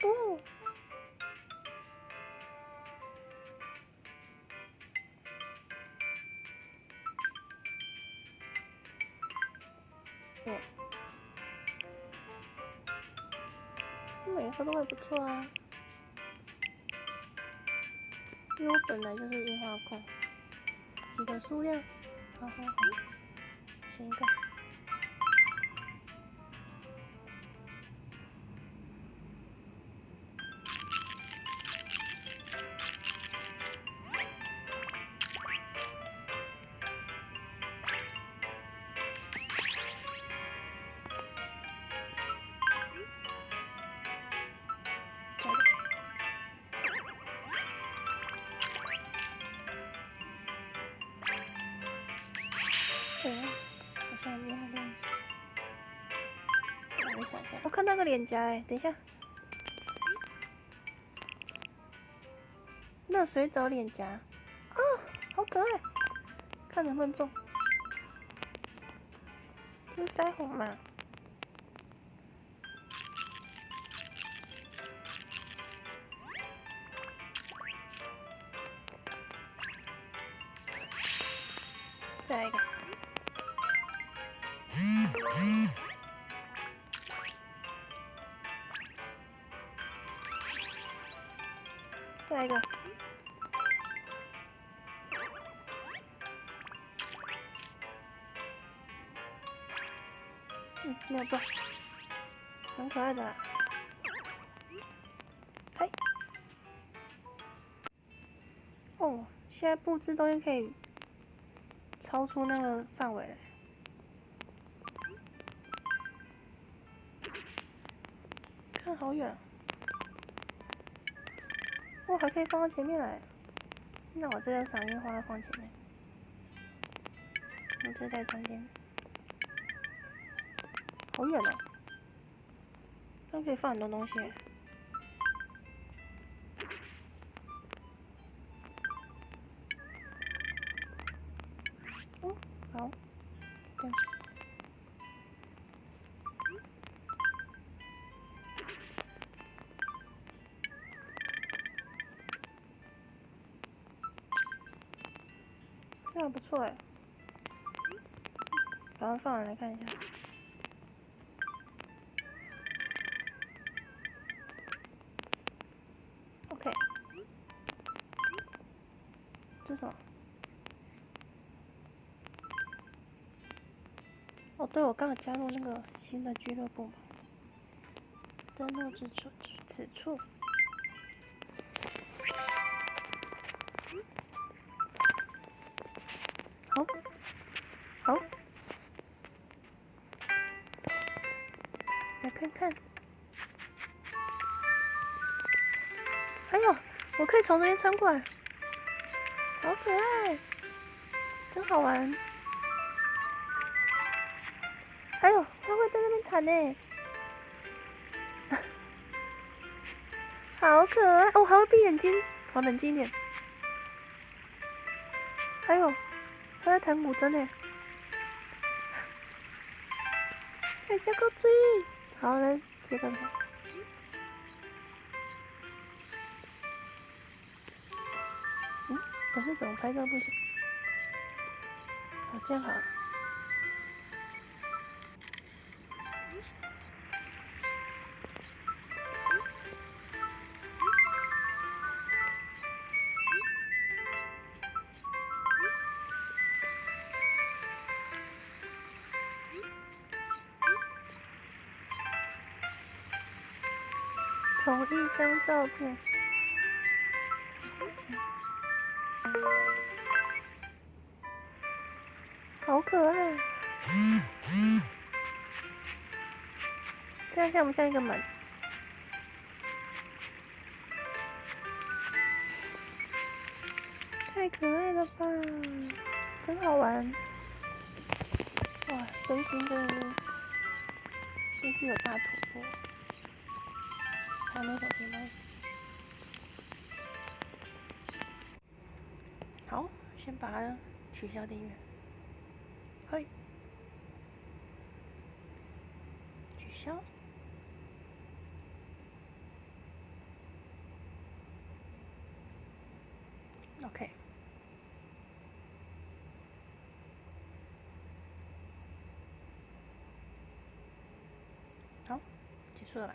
不。每一个都还不错啊，因为我本来就是樱花控。几个数量，好好好，选一个。我看到个脸颊哎，等一下，热水澡脸颊，啊，好可爱，看能不能中，是腮红嘛？再来一个。再一个，嗯，没有中，很可爱的，嘿，哦，现在布置东西可以超出那个范围了，看好远。我还可以放到前面来，那我这个赏樱花放前面，我这在中间，好远哦，这可以放很多东西。这样不错哎，赶快放完来看一下。OK，这什么？哦，对，我刚刚加入那个新的俱乐部嘛，登录之处，此处。看。哎呦，我可以从这边穿过来，好可爱，真好玩。哎呦，它会在那边弹呢，好可爱哦，还会闭眼睛，好冷静一点。哎呦。他在弹古筝呢，还加个嘴，好来接个头。嗯，可是怎么拍照不行？好，这样好了。同一张照片，好可爱！这样像不像一个门？太可爱了吧！真好玩！哇，真心真的真是有大突破。看到小平台。好，先把它取消订阅。嘿，取消。OK。好，结束了。